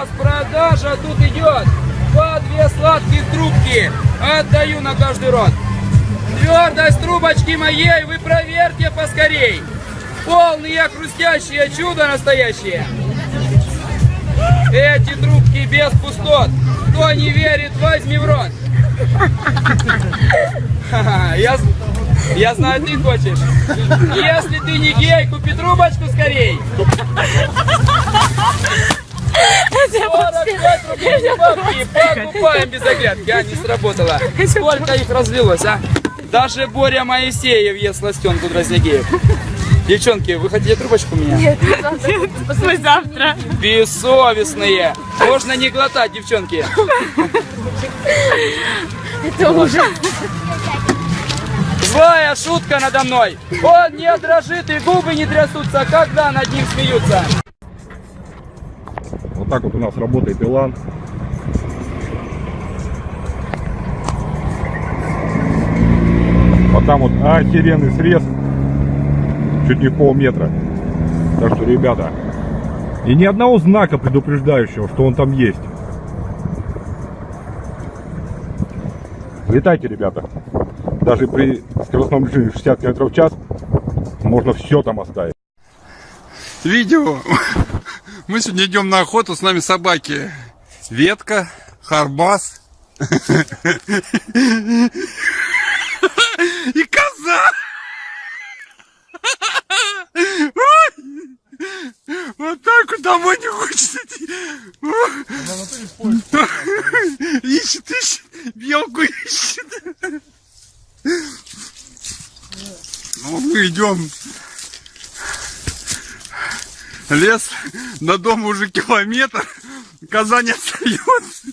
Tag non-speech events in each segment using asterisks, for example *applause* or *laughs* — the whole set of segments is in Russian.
Распродажа тут идет. По две сладких трубки. Отдаю на каждый рот. Твердость трубочки моей вы проверьте поскорей. Полные хрустящие чудо настоящее. Эти трубки без пустот. Кто не верит, возьми в рот. *laughs* Я, я знаю, ты хочешь. Если ты не гей, купи трубочку скорей. 45 рублей за бабки, покупаем без оглядки. А, не сработало. Сколько их разлилось, а? Даже Боря Моисеев ест сластенку Дроздягеев. Девчонки, вы хотите трубочку у меня? Нет, Послезавтра. Бессовестные. Можно не глотать, девчонки. Это ужас. Злая шутка надо мной. Он не дрожит и губы не трясутся, когда над ним смеются. Вот так вот у нас работает Илан. А там вот охеренный срез. Чуть не полметра. Так что, ребята, и ни одного знака предупреждающего, что он там есть. Летайте, ребята. Даже при скоростном режиме 60 км в час можно все там оставить. Видео. Мы сегодня идем на охоту, с нами собаки. Ветка, Харбас и коза. Вот так вот домой не хочется идти. Ищет, ищет, белку ищет. Ну, мы идем Лес до дома уже километр. Коза не остается.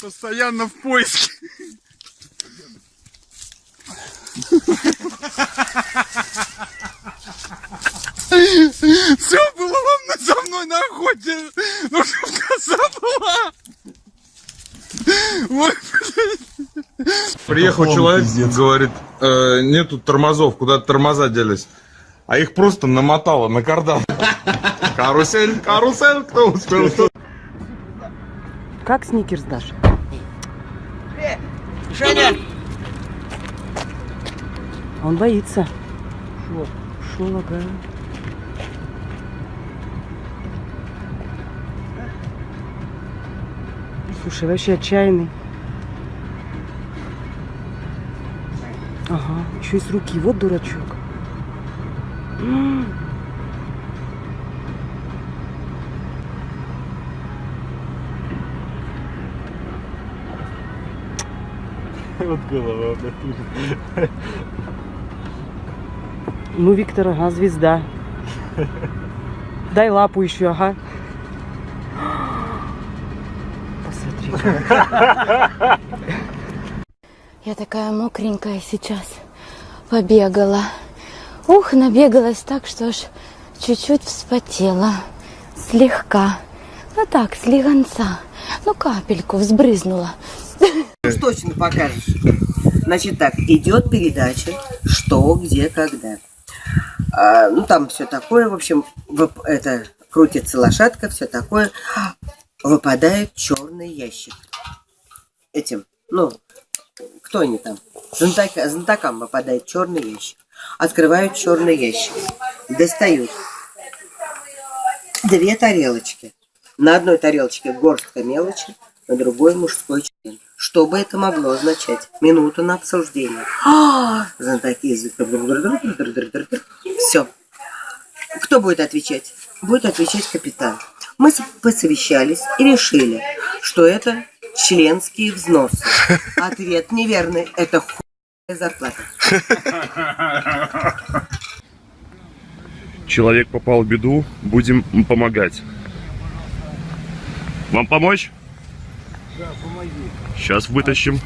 Постоянно в поиске. Все было ровно за мной на охоте. Ну, чтоб коза была. Ой, блядь. Приехал человек, говорит, «Э, нету тормозов, куда тормоза делись. А их просто намотало на кардан. Карусель, карусель, кто успел, кто Как сникерс дашь? Он боится. Шо? Шо? Слушай, вообще отчаянный. Ага, еще и с руки. Вот дурачок. М. *laughs* Ну, Виктор, ага, звезда. Дай лапу еще, ага. Посмотри. Я такая мокренькая сейчас. Побегала. Ух, набегалась так, что аж чуть-чуть вспотела. Слегка. Ну так, слегонца. Ну, капельку взбрызнула. Уж точно покажешь. Значит так, идет передача «Что, где, когда». А, ну, там все такое, в общем, это крутится лошадка, все такое. Выпадает черный ящик. Этим, ну, кто они там? Знатока- знатокам выпадает черный ящик. Открывают черный ящик. Достают две тарелочки. На одной тарелочке горстка мелочи, на другой мужской член. Что бы это могло означать? Минуту на обсуждение. А, Знатоки Все. Кто будет отвечать? Будет отвечать капитан. Мы посовещались и решили, что это членские взносы. *laughs* Ответ неверный. Это хуйная зарплата. Человек попал в беду, будем помогать. Вам помочь? Да, помоги. Сейчас вытащим.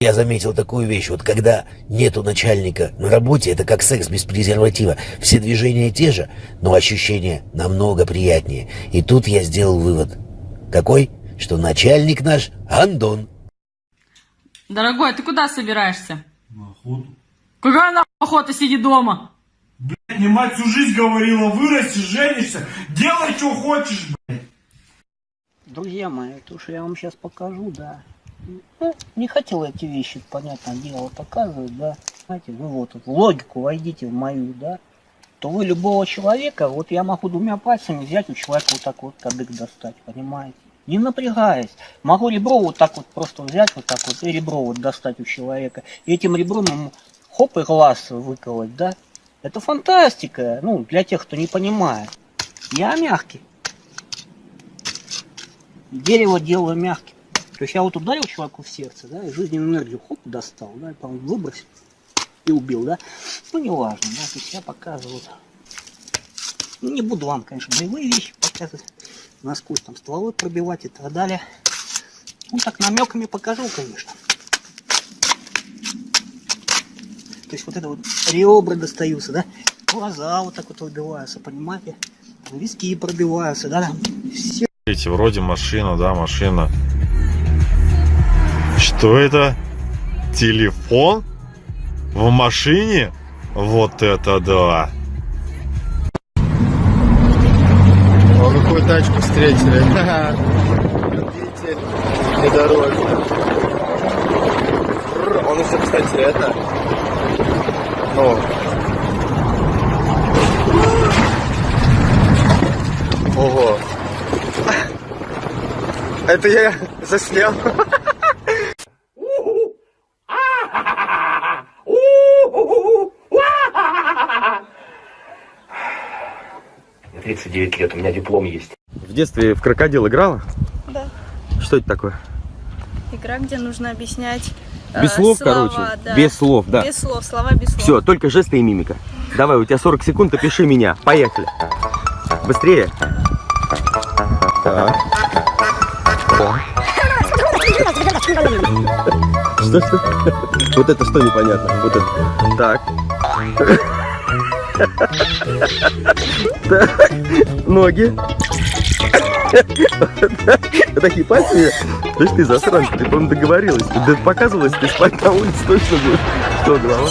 Я заметил такую вещь, вот когда нету начальника на работе, это как секс без презерватива. Все движения те же, но ощущения намного приятнее. И тут я сделал вывод. Какой? Что начальник наш Андон. Дорогой, ты куда собираешься? На охоту. Какая на охота, сиди дома? Мне мать всю жизнь говорила, вырастешь, женишься, делай, что хочешь, блядь. Друзья мои, то, что я вам сейчас покажу, да. Ну, не хотел эти вещи, понятное дело, показывать, да. Знаете, вы вот в логику войдите в мою, да. То вы любого человека, вот я могу двумя пальцами взять у человека вот так вот кадык достать, понимаете? Не напрягаясь. Могу ребро вот так вот просто взять, вот так вот, и ребро вот достать у человека. И этим ребром ему хоп и глаз выколоть, да. Это фантастика, ну, для тех, кто не понимает. Я мягкий. Дерево делаю мягким. То есть я вот ударил человеку в сердце, да, и жизненную энергию хоп достал, да, и потом выбросил и убил, да. Ну, не важно, да, то есть я показываю. Ну, не буду вам, конечно, боевые вещи показывать, насквозь там стволы пробивать и так далее. Ну, так намеками покажу, конечно. То есть вот это вот ребра достаются, да, глаза вот так вот выбиваются, понимаете, виски пробиваются, да, все вроде машина, да, машина. Что это? Телефон? В машине? Вот это да! О, какую тачку встретили. Видите, внедорожник. Он еще, кстати, это... Ну... Ого. *laughs* Это я заснял. Мне 39 лет, у меня диплом есть. В детстве в крокодил играла? Да. Что это такое? Игра, где нужно объяснять э, Без слов, слова, короче. да. Без слов, да. Без слов, слова без слов. Все, только жесты и мимика. Давай, у тебя 40 секунд, опиши меня. Поехали. Быстрее. Так. Что, что? *laughs* Вот это что непонятно? Вот это. Так. Так. Ноги. Такие пальцы. Слышь, ты засранка, ты, по-моему, договорилась. Да показывалась, ты спать на улице точно будешь. Что, голова?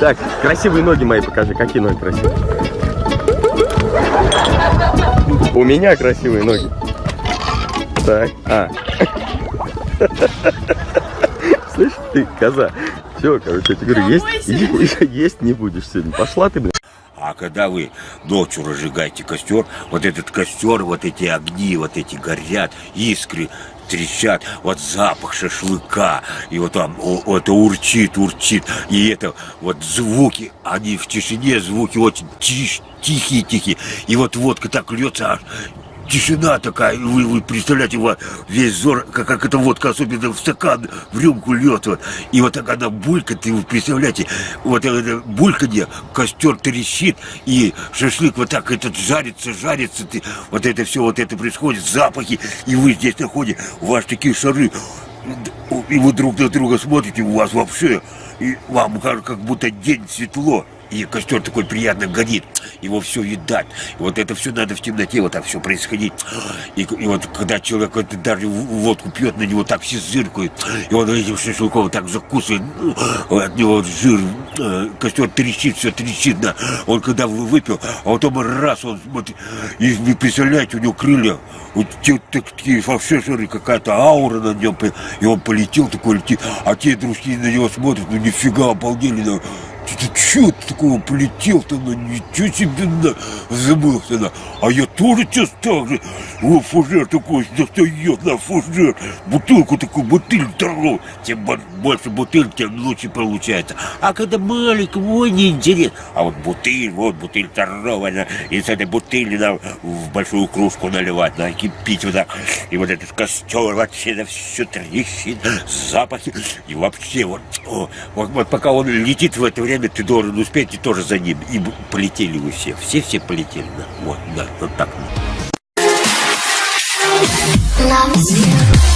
Так, красивые ноги мои покажи. Какие ноги красивые? У меня красивые ноги. Так, а. Ты, коза. Все, короче, я тебе говорю, есть, есть, *laughs* есть не будешь сегодня. Пошла ты, блин. А когда вы ночью разжигаете костер, вот этот костер, вот эти огни, вот эти горят, искры трещат, вот запах шашлыка, и вот там о, это урчит, урчит, и это вот звуки, они в тишине, звуки очень тиш, тихие-тихие, и вот водка так льется, аж тишина такая, вы, вы представляете, вот весь зор, как, как эта водка, особенно в стакан, в рюмку льет, вот, и вот так она булькает, и вы представляете, вот это бульканье, костер трещит, и шашлык вот так этот жарится, жарится, ты, вот это все, вот это происходит, запахи, и вы здесь находите, у вас такие шары, и вы друг на друга смотрите, у вас вообще, и вам как будто день светло, и костер такой приятно горит, его все видать. И вот это все надо в темноте, вот так все происходить. И, и вот когда человек вот, даже водку пьет, на него так все зыркают, и он этим шашлыком так закусывает, ну, от него вот жир, э, костер трещит, все трещит, да. Он когда выпил, а потом раз, он смотрит, и вы представляете, у него крылья, вот те, такие жиры, какая-то аура на нем, и он полетел такой летит, а те дружки на него смотрят, ну нифига, обалдели, ну, ты, ты чё такого полетел-то, ну ничего себе, на, забылся, на. А я тоже сейчас так же, о, фужер такой достает, на фужер, бутылку такую, бутыль здоровую, тем больше бутыль, тем лучше получается. А когда маленький, ой, не интересно. А вот бутыль, вот бутыль здоровая, и с этой бутыли на, в большую кружку наливать, на кипить вот так. И вот этот костер вообще на все трещит, запахи, и вообще вот, о, вот, вот пока он летит в это время ты должен успеть и тоже за ним. И полетели вы все. Все-все полетели. Да. Вот, да, вот так. Love